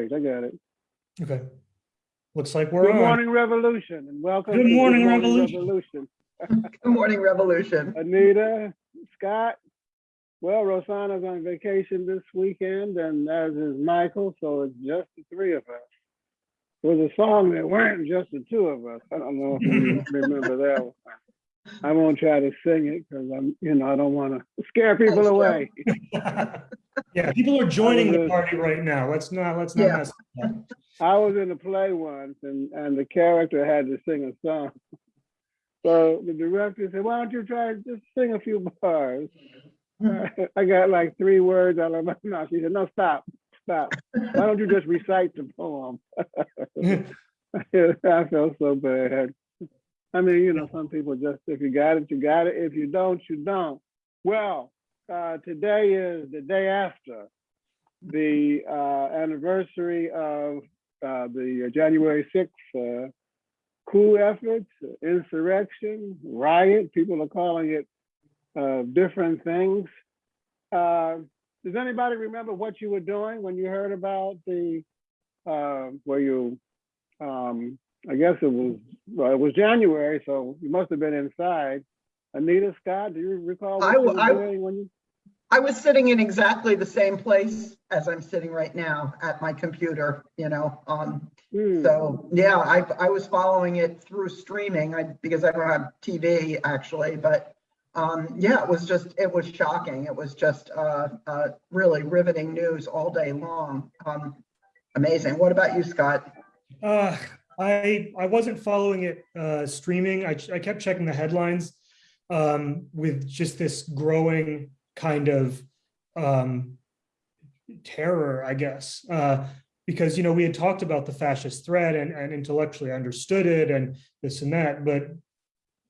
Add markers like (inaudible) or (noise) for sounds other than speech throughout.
page. I got it. Okay. Looks like we're Good on. morning, Revolution, and welcome. Good to morning, Revolution. Revolution. (laughs) Good morning, Revolution. Anita, Scott. Well, Rosanna's on vacation this weekend, and as is Michael, so it's just the three of us. There was a song that weren't just the two of us. I don't know if you (laughs) remember that one. I won't try to sing it because I'm, you know, I don't want to scare people away. (laughs) Yeah, people are joining the party right now. Let's not, let's not Yeah. mess. that. I was in a play once and, and the character had to sing a song. So the director said, why don't you try just sing a few bars? (laughs) I got like three words out of my (laughs) mouth. She said, no, stop, stop. Why don't you just recite the poem? (laughs) I felt so bad. I mean, you know, some people just, if you got it, you got it. If you don't, you don't. Well, uh, today is the day after the uh, anniversary of uh, the January 6th uh, coup efforts, insurrection, riot. People are calling it uh, different things. Uh, does anybody remember what you were doing when you heard about the, uh, were you, um, I guess it was, well, it was January, so you must have been inside. Anita Scott, do you recall what I you were I- doing when you? I was sitting in exactly the same place as I'm sitting right now at my computer, you know, um, Hmm. so, yeah, I, I was following it through streaming, I, because I don't have TV actually, but, um, yeah, it was just, it was shocking. It was just, uh, uh, really riveting news all day long. Um, amazing. What about you, Scott? Uh, I, I wasn't following it, uh, streaming. I, I kept checking the headlines, um, with just this growing kind of, um, terror, I guess. Uh, because, you know, we had talked about the fascist threat and, and intellectually understood it and this and that, but,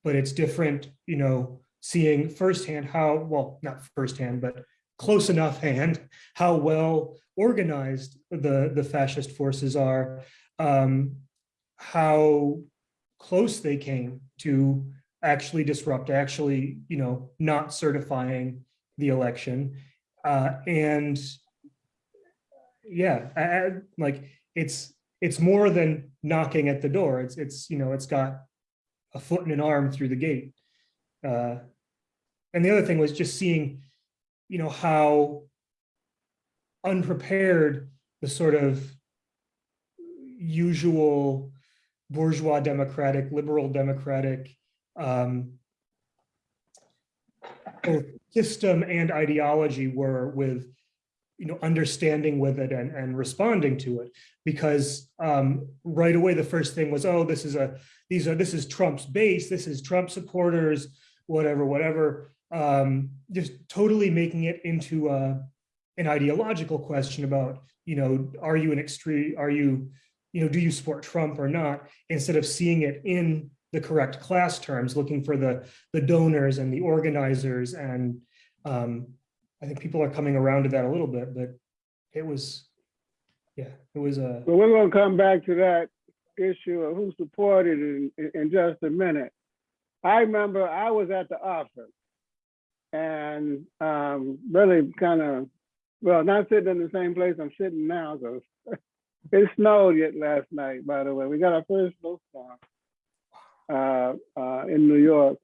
but it's different, you know, seeing firsthand how, well, not firsthand, but close enough (laughs) hand, how well organized the, the fascist forces are, um, how close they came to actually disrupt, actually, you know, not certifying the election. Uh, and yeah, I- I- like it's, it's more than knocking at the door. It's, it's, you know, it's got a foot and an arm through the gate. Uh, and the other thing was just seeing, you know, how unprepared the sort of usual bourgeois democratic, liberal democratic um, system and ideology were with, you know, understanding with it and, and responding to it. Because um, right away, the first thing was, oh, this is a, these are, this is Trump's base, this is Trump supporters, whatever, whatever. Um, just totally making it into a, an ideological question about, you know, are you an extreme, are you, you know, do you support Trump or not? Instead of seeing it in the correct class terms, looking for the, the donors and the organizers. And um, I think people are coming around to that a little bit, but it was, yeah, it was a, But we're gonna come back to that issue of who supported in, in just a minute. I remember I was at the office and um, really kind of, well, not sitting in the same place I'm sitting now, (laughs) it snowed yet last night, by the way. We got our first snowstorm uh, uh, in New York.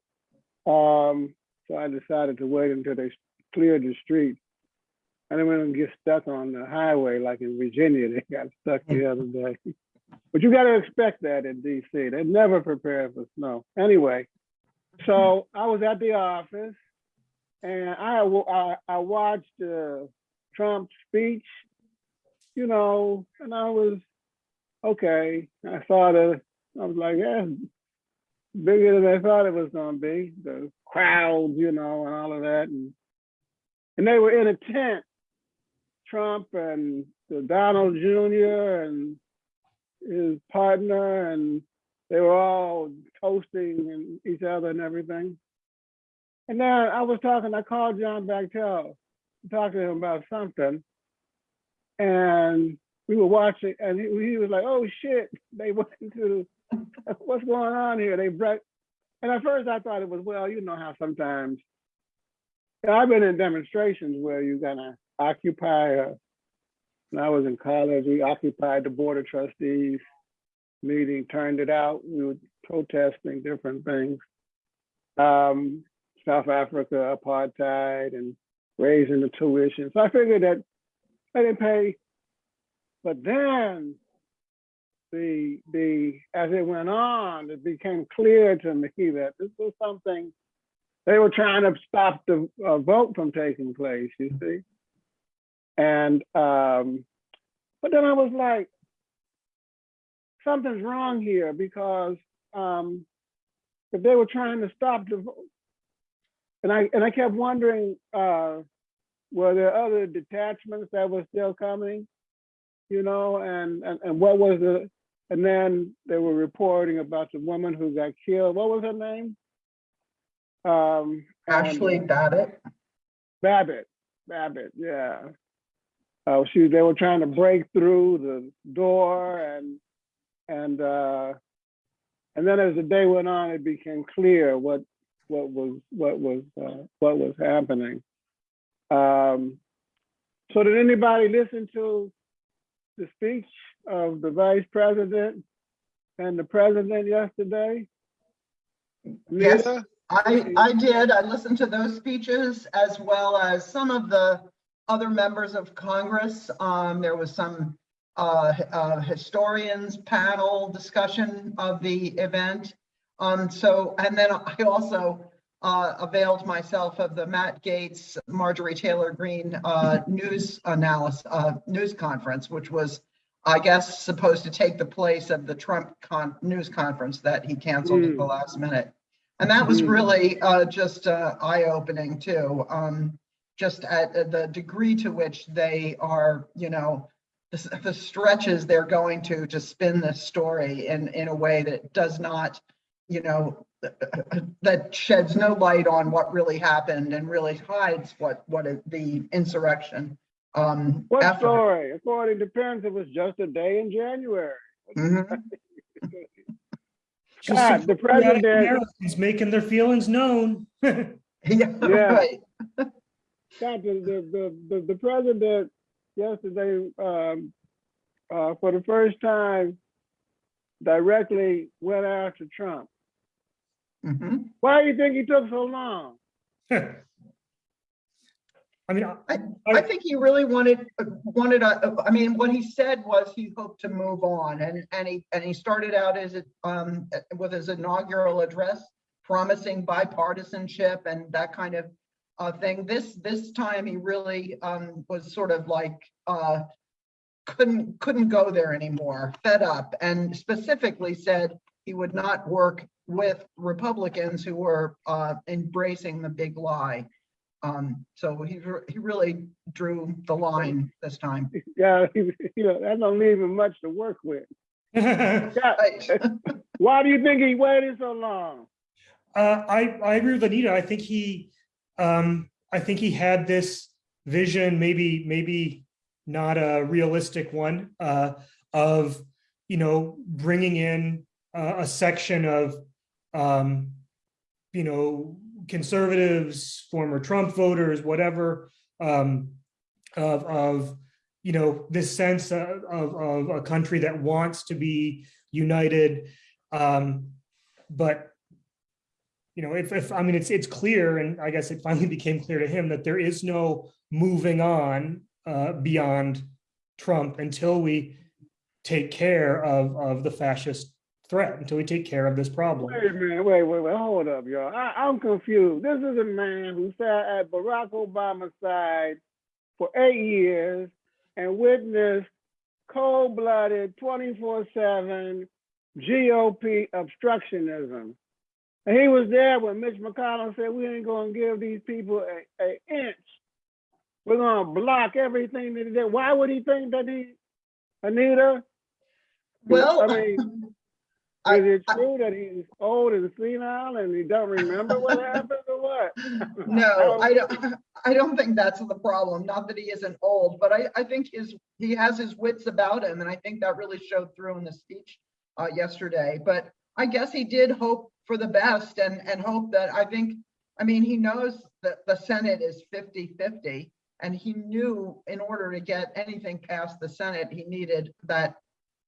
Um, so I decided to wait until they cleared the street. I didn't want to get stuck on the highway like in Virginia. They got stuck the other day. But you got to expect that in DC. They're never prepare for snow. Anyway, so I was at the office and I I, I watched uh, Trump's speech, you know, and I was okay. I saw the, I was like, yeah, bigger than I thought it was going to be. The crowds, you know, and all of that. And, and they were in a tent, Trump and the Donald Jr. and his partner, and they were all toasting and each other and everything. And then I was talking, I called John Bachtel, to talk to him about something. And we were watching, and he, he was like, oh shit, they (laughs) went into, (laughs) what's going on here? They brought, and at first I thought it was, well, you know how sometimes, I've been in demonstrations where you're gonna occupy a when I was in college, we occupied the Board of Trustees meeting, turned it out. We were protesting different things. Um, South Africa, apartheid, and raising the tuition. So I figured that I didn't pay. But then the the as it went on, it became clear to me that this was something they were trying to stop the uh, vote from taking place. You see, and um, but then I was like, something's wrong here because um, if they were trying to stop the vote, and I and I kept wondering, uh, were there other detachments that were still coming? You know, and and, and what was the and then they were reporting about the woman who got killed. What was her name? Um, Ashley Babbitt. Babbitt. Babbitt, yeah. Uh, she they were trying to break through the door and and uh, and then as the day went on, it became clear what what was what was uh, what was happening. Um, so did anybody listen to the speech of the vice president and the president yesterday? Yes. I, I did. I listened to those speeches as well as some of the other members of Congress. Um, there was some uh, uh, historians panel discussion of the event. Um, so, and then I also uh, availed myself of the Matt Gaetz, Marjorie Taylor Greene uh, news analysis, uh, news conference, which was, I guess, supposed to take the place of the Trump con news conference that he canceled at the last minute. And that was Mhm. really uh, just uh, eye-opening too. Um, just at at the degree to which they are, you know, the, the stretches they're going to to spin this story in in a way that does not, you know, that sheds no light on what really happened and really hides what what it- the insurrection. Um, What effort. story? According to Pence, it was just a day in January. (laughs) Mhm. God, the president- Americans making their feelings known. (laughs) Yeah, Yeah. (laughs) right. God, the, the, the, the, the president yesterday, um, uh, for the first time, directly went after Trump. Mhm. Why do you think he took so long? (laughs) I mean, I- I think he really wanted, wanted, a- I mean, what he said was he hoped to move on and, and he, and he started out as, a, um, with his inaugural address, promising bipartisanship and that kind of, uh, thing. This, this time he really, um, was sort of like, uh, couldn't, couldn't go there anymore, fed up, and specifically said he would not work with Republicans who were, uh, embracing the big lie. Um, so he, he really drew the line this time. Yeah, you know, that don't leave him much to work with. uh, (laughs) Yeah, (laughs) why do you think he waited so long? I, I agree with Anita. I think he, um, I think he had this vision, maybe, maybe not a realistic one, uh, of, you know, bringing in a, a section of, um, you know, conservatives, former Trump voters, whatever, um, of, of, you know, this sense of, of, of a country that wants to be united. Um, but, you know, if, if, I mean, it's, it's clear, and I guess it finally (laughs) became clear to him that there is no moving on uh, beyond Trump until we take care of, of the fascist threat, until we take care of this problem. Wait a minute, wait, wait, wait, hold up, y'all. I, I'm confused. This is a man who sat at Barack Obama's side for eight years and witnessed cold-blooded, 24/7 GOP obstructionism. And he was there when Mitch McConnell said, "We ain't gonna give these people a, a inch. We're gonna block everything that they did." Why would he think that he, Anita? Well, I mean, (laughs) I- is it I- true that he's old and senile and he don't remember what happened or what? (laughs) no, I don't, I don't think that's the problem. Not that he isn't old, but I, I think his, he has his wits about him. And I think that really showed through in the speech uh, yesterday. But I guess he did hope for the best and, and hope that, I think, I mean, he knows that the Senate is 50-50. And he knew in order to get anything past the Senate, he needed that,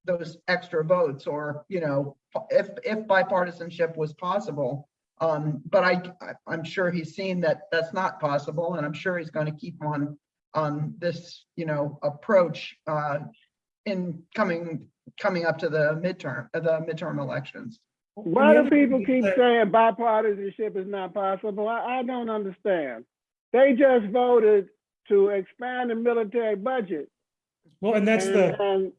those extra votes or, you know, if, if bipartisanship was possible. Um, but I, I- I'm sure he's seen that that's not possible and I'm sure he's going to keep on, on this, you know, approach, uh, in coming, coming up to the midterm, uh, the midterm elections. Why do people keep saying bipartisanship is not possible? I, I don't understand. They just voted to expand the military budget. Well, and that's and- the, and-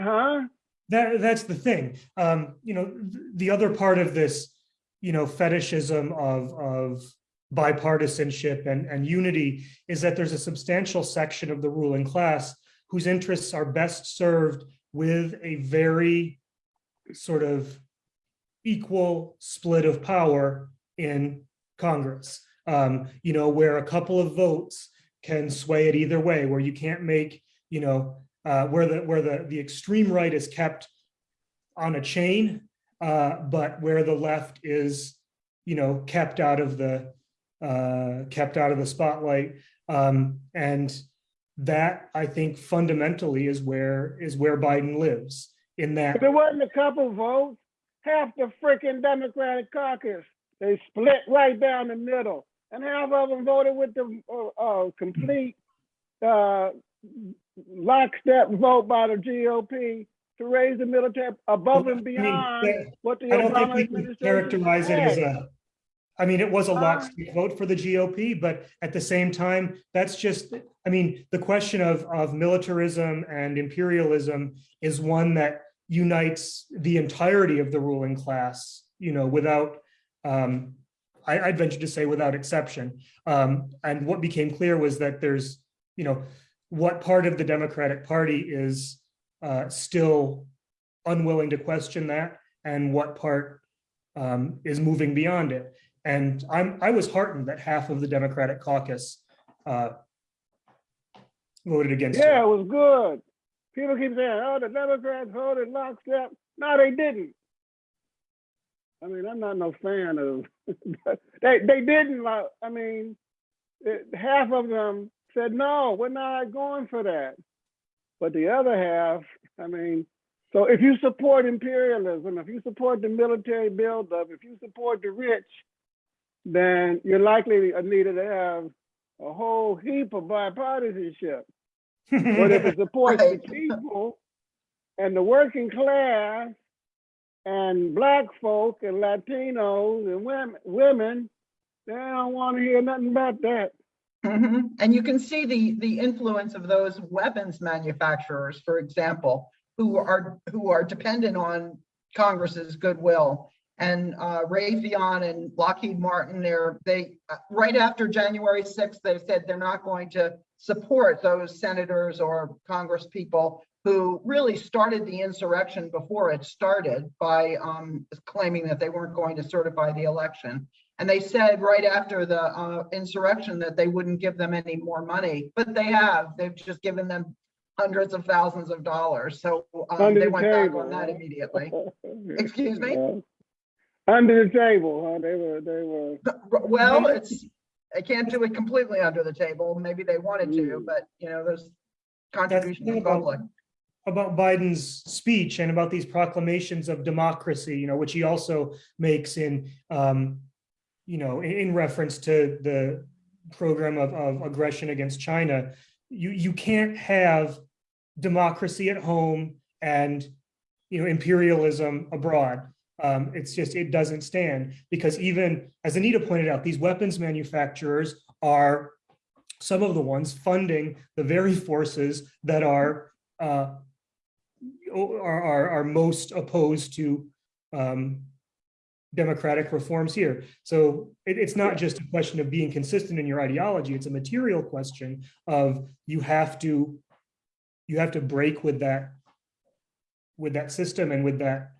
Huh? that, that's the thing. Um, you know, the other part of this, you know, fetishism of, of bipartisanship and, and unity is that there's a substantial section of the ruling class whose interests are best served with a very sort of equal split of power in Congress. Um, you know, where a couple of votes can sway it either way, where you can't make, you know, uh, where the, where the, the extreme right is kept on a chain, uh, but where the left is, you know, kept out of the, uh, kept out of the spotlight. Um, and that, I think fundamentally is where, is where Biden lives, in that If it wasn't a couple votes, half the freaking Democratic caucus, they split right down the middle. And half of them voted with the, uh, uh, complete, uh, lockstep vote by the GOP to raise the military above and I mean, beyond what the I don't think Obama we can characterize it as a, I mean, it was a Uh, lockstep vote for the GOP, but at the same time, that's just, I mean, the question of, of militarism and imperialism is one that unites the entirety of the ruling class, you know, without, um, I, I'd venture to say without exception. Um, and what became clear was that there's, you know, what part of the Democratic Party is uh, still unwilling to question that and what part um, is moving beyond it. And I'm, I was heartened that half of the Democratic caucus uh, voted against Yeah, it. it was good. People keep saying, oh, the Democrats voted lockstep. No, they didn't. I mean, I'm not no fan of, (laughs) they, they didn't, I mean, it, half of them said, no, we're not going for that. But the other half, I mean, so if you support imperialism, if you support the military buildup, if you support the rich, then you're likely needed to have a whole heap of bipartisanship. But if it (laughs) supports the people and the working class and black folk and Latinos and women, women, they don't want to hear nothing about that. Mhm. And you can see the, the influence of those weapons manufacturers, for example, who are, who are dependent on Congress's goodwill. And uh, Raytheon and Lockheed Martin, they're, they, uh, right after January 6th, they said they're not going to support those senators or Congress people who really started the insurrection before it started by um, claiming that they weren't going to certify the election. And they said right after the uh, insurrection that they wouldn't give them any more money, but they have. They've just given them hundreds of thousands of dollars. So um, Under they the went back table, on that immediately. (laughs) Excuse me? Yeah. Under the table, huh? They were, they were, Well, it's, they can't do it completely under the table. Maybe they wanted to, Mm. but you know, there's That's contribution to the about- public. about Biden's speech and about these proclamations of democracy, you know, which he also makes in, um, you know, in, reference to the program of, of aggression against China. You, you can't have democracy at home and, you know, imperialism abroad. Um, it's just, it doesn't stand because even, as Anita pointed out, these weapons manufacturers are some of the ones funding the very forces that are uh, are, are, are most opposed to um, democratic reforms here. So it, it's not just a question of being consistent in your ideology, it's a material question of you have to, you have to break with that, with that system and with that,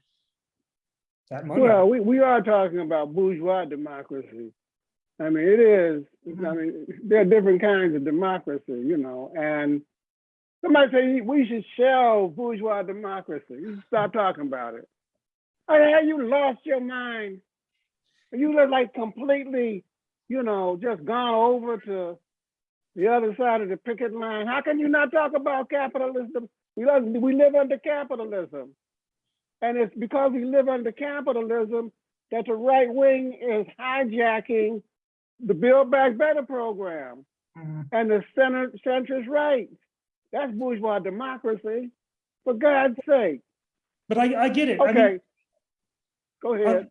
that money. well, we, we are talking about bourgeois democracy. I mean, it is, mm-hmm. I mean, there are different kinds of democracy, you know, and somebody say we should shelve bourgeois democracy. You stop talking about it. Hey, have you lost your mind? You look like completely, you know, just gone over to the other side of the picket line. How can you not talk about capitalism? We live, we live under capitalism. And it's because we live under capitalism that the right wing is hijacking the Build Back Better program Mhm. and the center centrist right. That's bourgeois democracy, for God's sake. But I, I get it. I mean, Okay. Go ahead.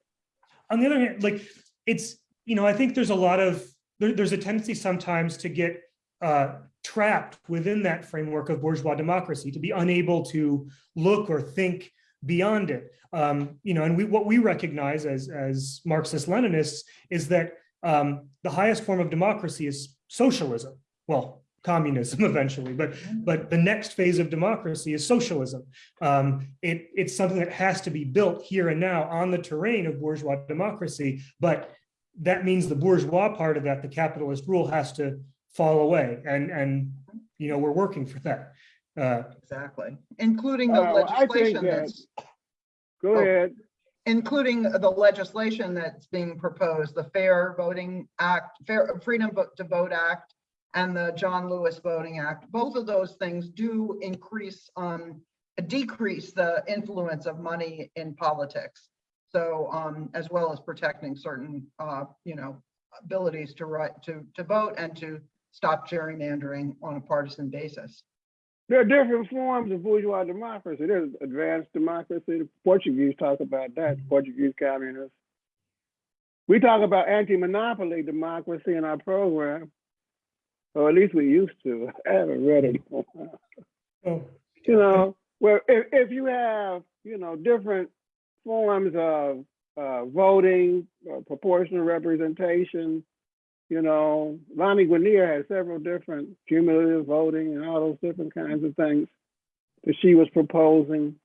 on the other hand, like it's, you know, I think there's a lot of, there, there's a tendency sometimes to get uh, trapped within that framework of bourgeois democracy, to be unable to look or think beyond it. Um, you know, and we what we recognize as as Marxist Leninists is that um, the highest form of democracy is socialism. Well, communism (laughs) eventually, but but the next phase of democracy is socialism. Um, it, it's something that has to be built here and now on the terrain of bourgeois democracy, but that means the bourgeois part of that, the capitalist rule has to fall away and, and, you know, we're working for that. Uh, Exactly, including the Uh, legislation that- that's, Go oh. ahead. including the legislation that's being proposed, the Fair Voting Act, Fair Freedom to Vote Act, and the John Lewis Voting Act. Both of those things do increase, um, decrease the influence of money in politics. So, um, as well as protecting certain, uh, you know, abilities to write, to, to vote and to stop gerrymandering on a partisan basis. There are different forms of bourgeois democracy. There's advanced democracy. The Portuguese talk about that, Portuguese communists. We talk about anti-monopoly democracy in our program, or at least we used to. (laughs) I haven't read it. in a while. oh, You know, where if, if you have, you know, different forms of uh, voting, uh, proportional representation, you know, Lani Guinier has several different cumulative voting and all those different kinds of things that she was proposing.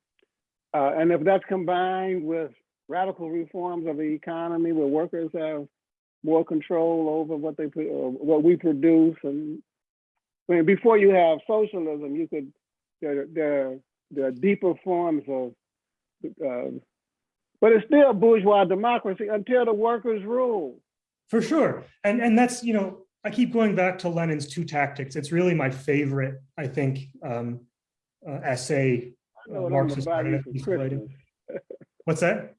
Uh, and if that's combined with radical reforms of the economy where workers have more control over what they put, what we produce, and I mean, before you have socialism, you could there there there are deeper forms of, uh, but it's still bourgeois democracy until the workers rule. for sure. And, and that's, you know, I keep going back to Lenin's two tactics. It's really my favorite, I think, um, uh, essay. I know uh, what I'm gonna Marxist buy you Leninist for piece of writing. Christmas. What's that?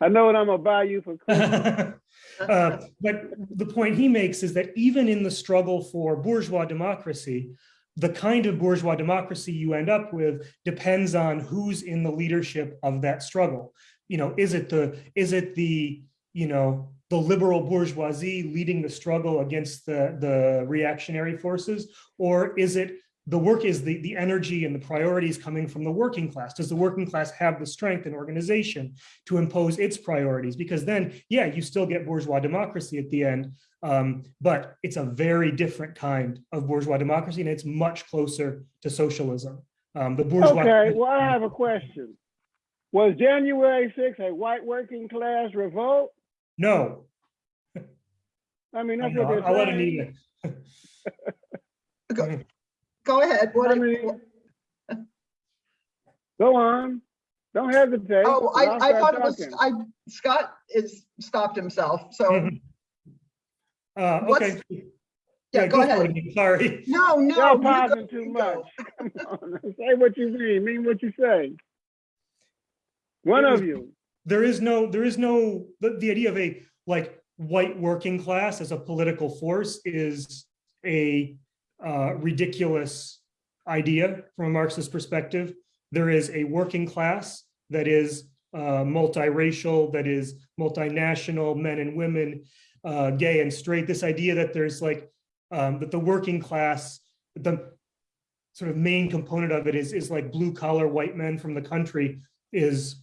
I know what I'm gonna buy you for. (laughs) Uh, But the point he makes is that even in the struggle for bourgeois democracy, the kind of bourgeois democracy you end up with depends on who's in the leadership of that struggle. You know, is it the, is it the, you know, the liberal bourgeoisie leading the struggle against the, the reactionary forces? Or is it the work is the, the energy and the priorities coming from the working class? Does the working class have the strength and organization to impose its priorities? Because then, yeah, you still get bourgeois democracy at the end, um, but it's a very different kind of bourgeois democracy and it's much closer to socialism. Um, the bourgeois. Okay, well, I (laughs) have a question. Was January 6th a white working class revolt? No, I mean, that's no, what I'll let they're. Anita. (laughs) Go ahead, what, I mean, Go on. Don't hesitate. oh, I'll I, I start thought it was. I, Scott is stopped himself, so. (laughs) Uh, What's- okay. yeah, go for ahead. it, Sorry. No, no. Y'all you go, pausing too much. Come on, say what you mean, mean what you say. One It was- of you. there is no, there is no, the, the idea of a like white working class as a political force is a uh, ridiculous idea from a Marxist perspective. There is a working class that is uh, multiracial, that is multinational, men and women, uh, gay and straight. This idea that there's like, um, that the working class, the sort of main component of it is, is like blue collar white men from the country is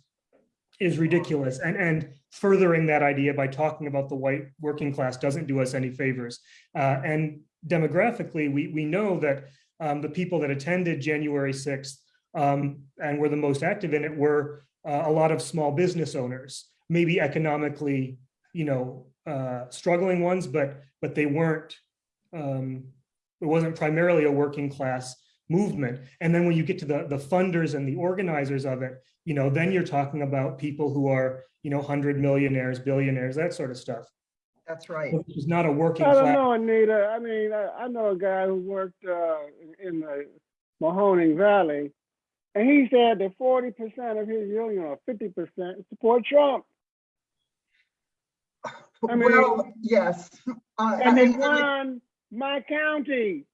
is ridiculous and and furthering that idea by talking about the white working class doesn't do us any favors. Uh, and demographically we we know that um, the people that attended January 6th um, and were the most active in it were uh, a lot of small business owners maybe economically you know uh, struggling ones but but they weren't um, it wasn't primarily a working class movement. And then when you get to the the funders and the organizers of it you know, then you're talking about people who are, you know, hundred millionaires, billionaires, that sort of stuff. That's right. This is not a working I don't class. know, Anita. I mean, I, I know a guy who worked, uh, in the Mahoning Valley. And he said that forty percent of his union or fifty percent support Trump. I mean- Well, yes. Uh, And they and- and- won my county.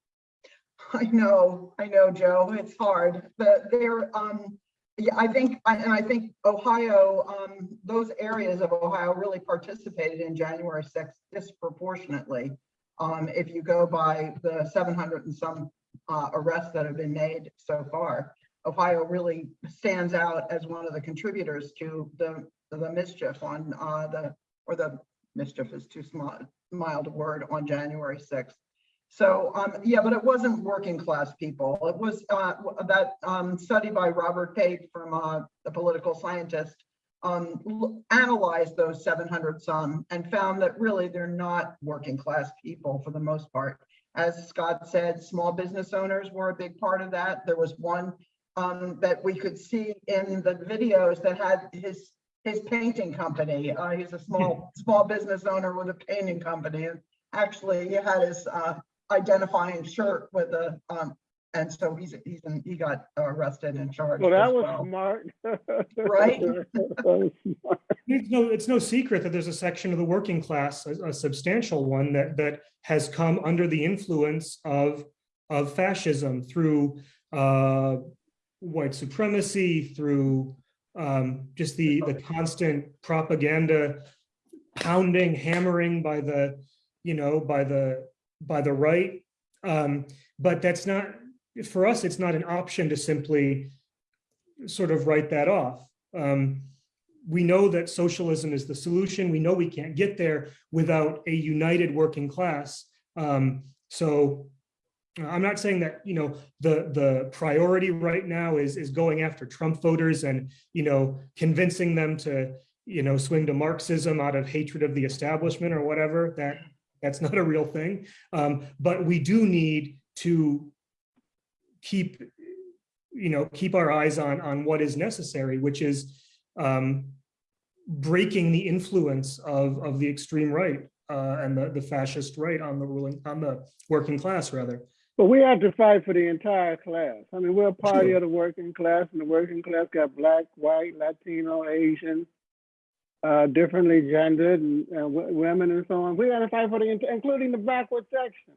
I know, I know, Joe, it's hard, but there, um, yeah, I think, and I think Ohio, um, those areas of Ohio really participated in January sixth disproportionately. Um, if you go by the seven hundred and some, uh, arrests that have been made so far. Ohio really stands out as one of the contributors to the, the mischief on, uh, the, or the mischief is too small, mild a word, on January sixth. So, um, yeah, but it wasn't working class people. It was, uh, that, um, study by Robert Pape from, uh, the political scientist, um, analyzed those seven hundred some and found that really they're not working class people for the most part. As Scott said, small business owners were a big part of that. There was one, um, that we could see in the videos that had his, his painting company. Uh, he's a small, (laughs) small business owner with a painting company and actually he had his, uh, identifying shirt with a, um, and so he's, he's, in- he got arrested and charged Well, that was well. smart. Right? (laughs) That was smart. It's no, it's no secret that there's a section of the working class, a, a substantial one that, that has come under the influence of, of fascism through, uh, white supremacy, through, um, just the, the constant propaganda pounding, hammering by the, you know, by the, by the right. Um, but that's not, for us, it's not an option to simply sort of write that off. Um, we know that socialism is the solution. We know we can't get there without a united working class. Um, so I'm not saying that, you know, the, the priority right now is, is going after Trump voters and, you know, convincing them to, you know, swing to Marxism out of hatred of the establishment or whatever, that, that's not a real thing. Um, but we do need to keep, you know, keep our eyes on, on what is necessary, which is um, breaking the influence of, of the extreme right uh, and the, the fascist right on the ruling, on the working class rather. But we have to fight for the entire class. I mean, we're a party of the working class and the working class got black, white, Latino, Asian, uh, differently gendered and, uh, women and so on. We got to fight for the, including the backward section.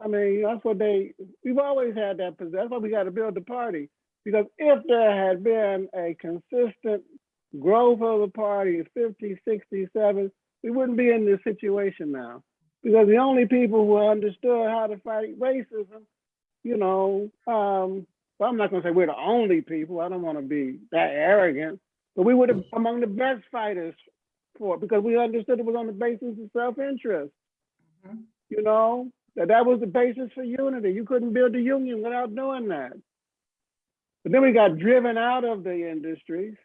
I mean, that's what they, we've always had that, pos- that's why we got to build the party. Because if there had been a consistent growth of the party in 50, 60, 70, we wouldn't be in this situation now. Because the only people who understood how to fight racism, you know, um, well, I'm not gonna say we're the only people, I don't wanna be that arrogant, but we were the- among the best fighters for it because we understood it was on the basis of self-interest. Mhm. You know, that that was the basis for unity. You couldn't build a union without doing that. But then we got driven out of the industries.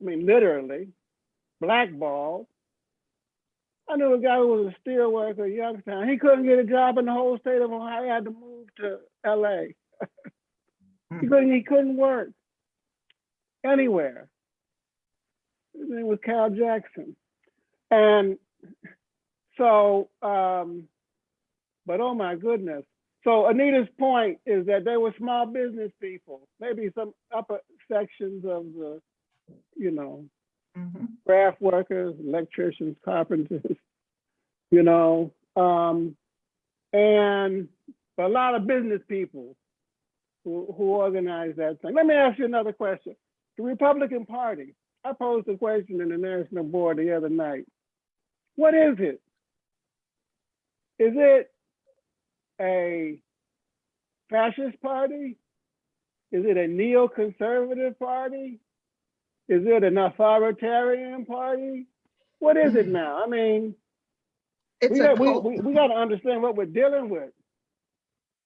I mean, literally, blackballed. I knew a guy who was a steel worker at Youngstown. He couldn't get a job in the whole state of Ohio. He had to move to LA. (laughs) he couldn't, he couldn't work anywhere. Name was Cal Jackson. And so, um, but oh my goodness. So Anita's point is that they were small business people, maybe some upper sections of the, you know, Mhm. craft workers, electricians, carpenters, (laughs) you know, um, and a lot of business people who, who organize that thing. Let me ask you another question. The Republican Party, I posed a question in the National Board the other night. What is it? Is it a fascist party? Is it a neoconservative party? Is it an authoritarian party? What is it mm-hmm. now? I mean, It's we got, we, we, we got to understand what we're dealing with.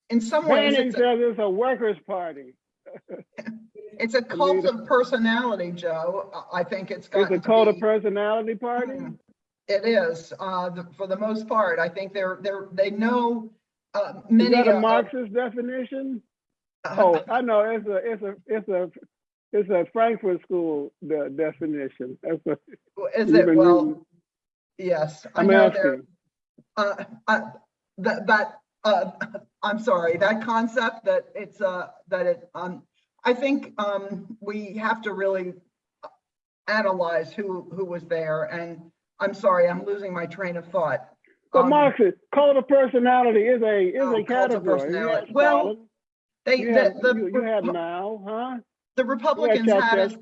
in some ways, Bannon it's a, says it's a workers' party. (laughs) it's a cult of personality, Joe. I I think it's It's gotten a cult of personality party. It is, uh, the- for the most part. I think they're, they're, they know, uh, Is many. that a of- Marxist definition? Oh, I know, it's a, it's a, it's a, it's a Frankfurt School de- definition. That's a, Is it, well, reading- yes. I I'm know. Uh, uh, that, that, uh, (laughs) I'm sorry, that concept that it's, uh, that it, um, I think, um, we have to really analyze who, who was there and I'm sorry, I'm losing my train of thought. But Um, Marcus, cult of personality is a, is Oh, a category. Yes, Well. They, You have, the, you you have now, huh? the You had Republicans had as,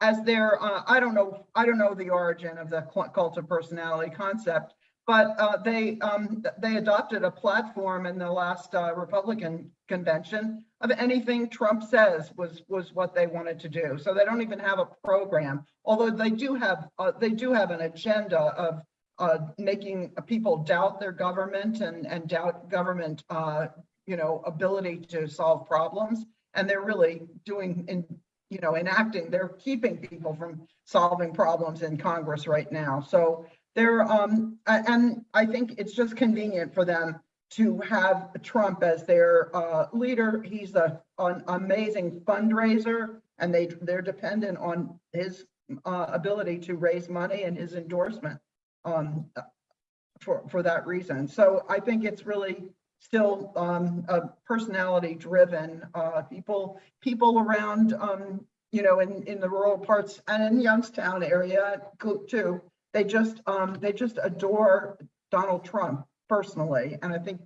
as their, uh, I don't know, I don't know the origin of the cult of personality concept, but, uh, they, um, they adopted a platform in the last, uh, Republican convention of anything Trump says was, was what they wanted to do. So they don't even have a program, although they do have, uh, they do have an agenda of, uh, making people doubt their government and, and doubt government, uh, you know, ability to solve problems. And they're really doing, in, you know, enacting, they're keeping people from solving problems in Congress right now. So they're, um, and I think it's just convenient for them to have Trump as their, uh, leader. He's a, an amazing fundraiser and they, they're dependent on his, uh, ability to raise money and his endorsement, um, for, for that reason. So I think it's really still, um, a personality driven, uh, people, people around, um, you know, in, in the rural parts and in Youngstown area too. They just, um, they just adore Donald Trump personally. And I think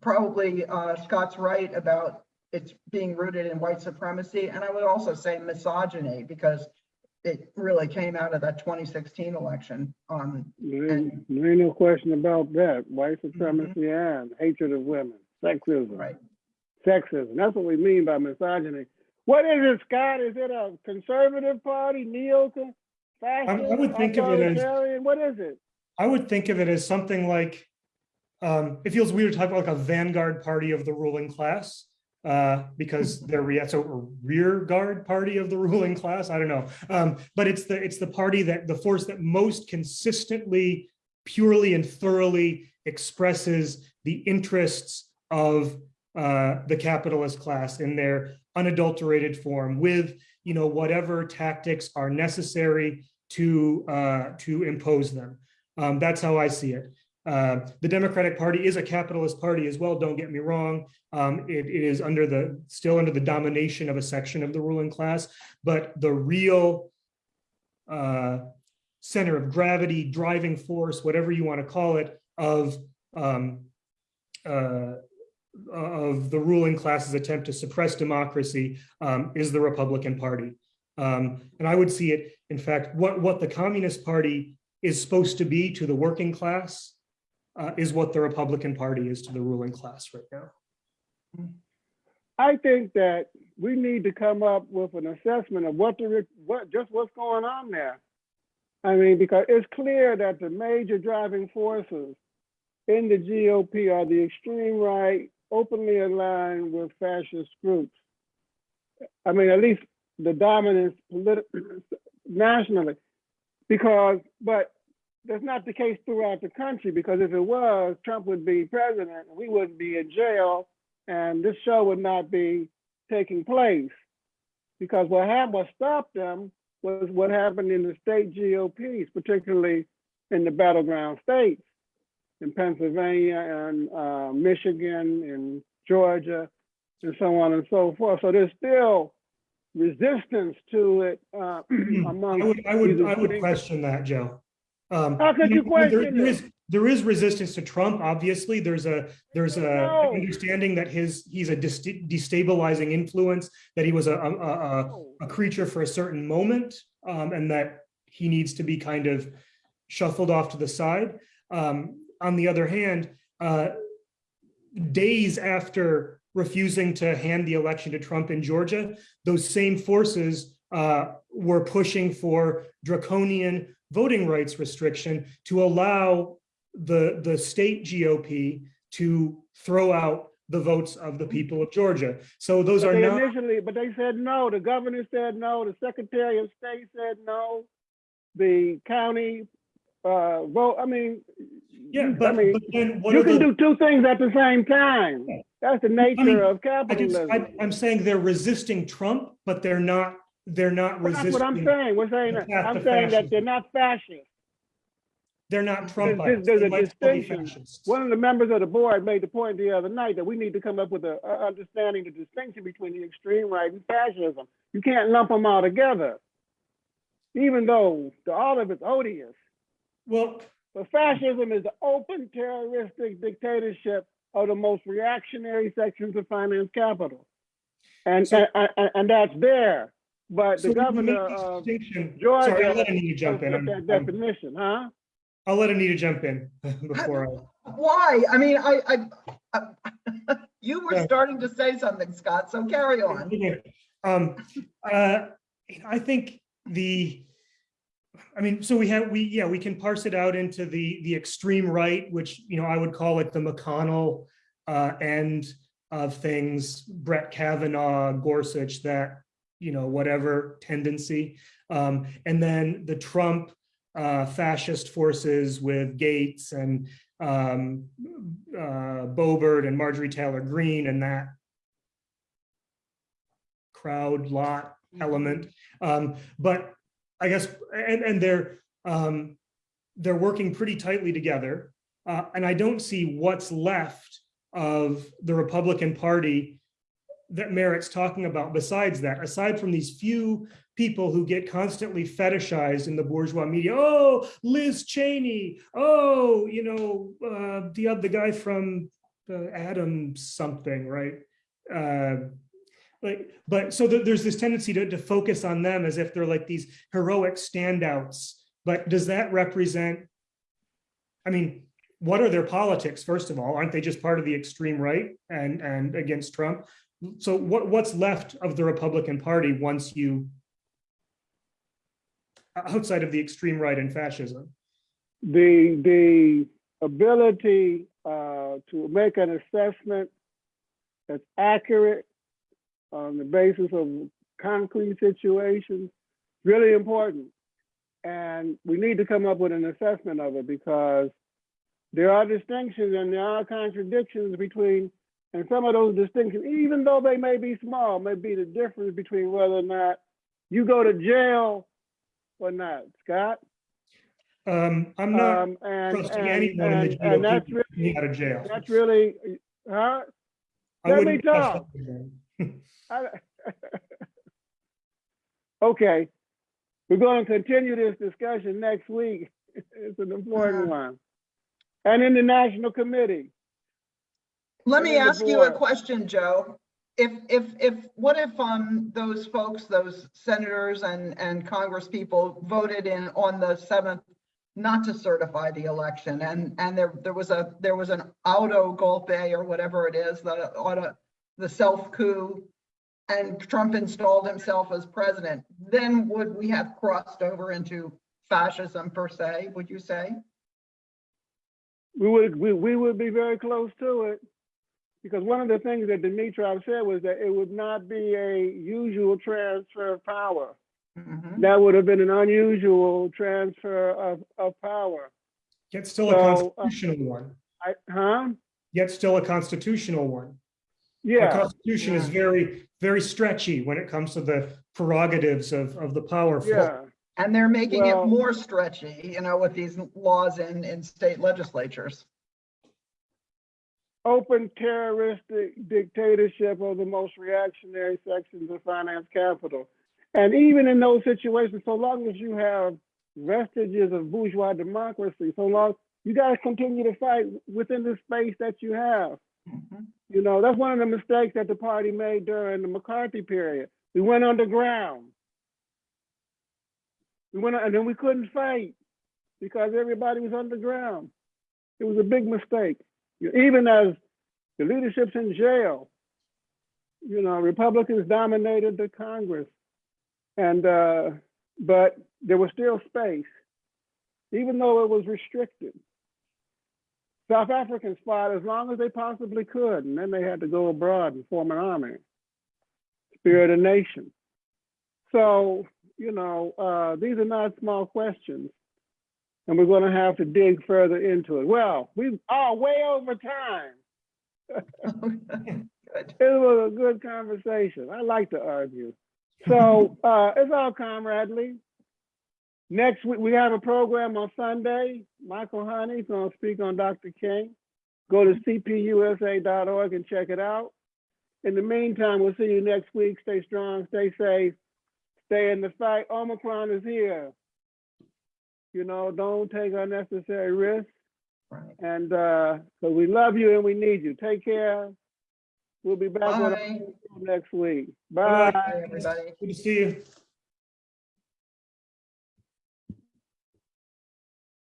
probably, uh, Scott's right about it's being rooted in white supremacy. And I would also say misogyny because it really came out of that 2016 election. Um, There ain't there ain't no question about that. White Mm-hmm. supremacy and hatred of women, sexism. right. Sexism. That's what we mean by misogyny. What is it, Scott? Is it a conservative party, neo fascist, I would think of it as- What is it? I would think of it as something like, um, it feels weird to talk about like a vanguard party of the ruling class. Uh, because (laughs) they're re- so a rear guard party of the ruling class. I don't know. Um, but it's the it's the party that the force that most consistently, purely and thoroughly expresses the interests of uh, the capitalist class in their unadulterated form with you know whatever tactics are necessary to uh, to impose them. Um, that's how I see it. Uh, the Democratic Party is a capitalist party as well. Don't get me wrong. Um, it, it is under the still under the domination of a section of the ruling class, but the real uh, center of gravity, driving force, whatever you want to call it, of um, uh, of the ruling class's attempt to suppress democracy um, is the Republican Party. Um, and I would see it, in fact, what, what the Communist Party is supposed to be to the working class uh, is what the Republican Party is to the ruling class right now. I think that we need to come up with an assessment of what the, what, just what's going on there. I mean, because it's clear that the major driving forces in the GOP are the extreme right, openly aligned with fascist groups. I mean, at least the dominance (clears throat) nationally. Because, but that's not the case throughout the country, because if it was, Trump would be president, we wouldn't be in jail, and this show would not be taking place. Because what happened, what stopped them was what happened in the state GOPs, particularly in the battleground states, in Pennsylvania and uh, Michigan and Georgia, and so on and so forth. So there's still resistance to it uh, (clears throat) among. I would, I would, I would question that, Joe. Um, How could you there- question there it? is- There is resistance to Trump, obviously. There's a, there's a No. understanding that his, he's a destabilizing influence, that he was a, a, a, a creature for a certain moment, um, and that he needs to be kind of shuffled off to the side. Um, on the other hand, uh, days after refusing to hand the election to Trump in Georgia, those same forces uh, were pushing for draconian voting rights restriction to allow the, the state GOP to throw out the votes of the people of Georgia. So those But are they not. initially, but they said no. The governor said no. The secretary of state said no. The county uh, vote. I mean, Yeah, you- but, I mean, but then what you can the, do two things at the same time. That's the nature mean, of I capitalism. I, I'm saying they're resisting Trump, but they're not, they're not But That's what I'm saying. We're saying, that, I'm saying that they're not fascist. They're not There's- Trumpites. there's They a distinction. One of the members of the board made the point the other night that we need to come up with a, a understanding the distinction between the extreme right and fascism. You can't lump them all together. Even though the, all of it's odious, Well, but fascism is the open terroristic dictatorship of the most reactionary sections of finance capital. And, So- and, and, and that's there, but so the we governor this of distinction. Georgia Sorry, I'll let Anita jump in. doesn't I'm- fit that I'm- definition, huh? I'll let Anita jump in (laughs) before I. Why? I mean, I, I, I- (laughs) you were Yeah. starting to say something, Scott, so carry on. Um, uh, I think the, I mean, so we have, we, yeah, we can parse it out into the, the extreme right, which, you know, I would call it the McConnell uh, end of things, Brett Kavanaugh, Gorsuch, that, you know, whatever tendency. Um, and then the Trump uh, fascist forces with Gaetz and um, uh, Boebert and Marjorie Taylor Greene and that crowd lot element. Um, but I guess, and, and they're, um, they're working pretty tightly together. Uh, and I don't see what's left of the Republican Party that merits talking about besides that, aside from these few people who get constantly fetishized in the bourgeois media. Oh, Liz Cheney. Oh, you know, uh, the other guy from uh, Adam something, right? Uh, like, but so th- there's this tendency to, to focus on them as if they're like these heroic standouts. But does that represent? I mean, what are their politics? First of all, aren't they just part of the extreme right and and against Trump? So what what's left of the Republican Party once you outside of the extreme right and fascism? the the ability uh, to make an assessment that's accurate on the basis of concrete situations really important and we need to come up with an assessment of it because there are distinctions and there are contradictions between and some of those distinctions even though they may be small may be the difference between whether or not you go to jail or not scott Um, I'm not um, and, trusting and, anyone in the and, and that's really, out of jail. that's really, huh? I let me talk. (laughs) Okay, we're going to continue this discussion next week. (laughs) It's an important Uh-huh. one. And in the National Committee, Let me ask you a question, Joe. If, if, if, what if, um, those folks, those senators and, and Congress people voted in on the seventh not to certify the election and, and there, there was a, there was an auto golpe or whatever it is, the auto, the self coup and Trump installed himself as president, then would we have crossed over into fascism per se, would you say? we would, we, we would be very close to it. Because one of the things that Dimitrov said was that it would not be a usual transfer of power. Mhm. That would have been an unusual transfer of, of power. Yet still a So, uh, constitutional one. I, huh? Yet still a constitutional one. Our Yeah, Constitution is very, very stretchy when it comes to the prerogatives of, of the powerful. yeah. And they're making it more stretchy, you know, with these laws in, in state legislatures. open terroristic dictatorship of the most reactionary sections of finance capital. And even in those situations, so long as you have vestiges of bourgeois democracy, so long you got to continue to fight within the space that you have. Mhm. You know, that's one of the mistakes that the party made during the McCarthy period. We went underground. We went, and then we couldn't fight because everybody was underground. It was a big mistake. Even as the leadership's in jail, you know, Republicans dominated the Congress. And, uh, but there was still space, even though it was restricted. South Africans fought as long as they possibly could, and then they had to go abroad and form an army, spirit a nation. So, you know, uh, these are not small questions, and we're going to have to dig further into it. Well, we are way over time. (laughs) It was a good conversation. I like to argue. So uh, it's all comradely. Next week, we have a program on Sunday. Michael Honey's gonna speak on Dr. King. Go to cpusa.org and check it out. In the meantime, we'll see you next week. Stay strong, stay safe, stay in the fight. Omicron is here. You know, don't take unnecessary risks. Right. And uh, so we love you and we need you. Take care. We'll be back with Bye. you next week. Bye. Bye. Bye, everybody. Good to see you.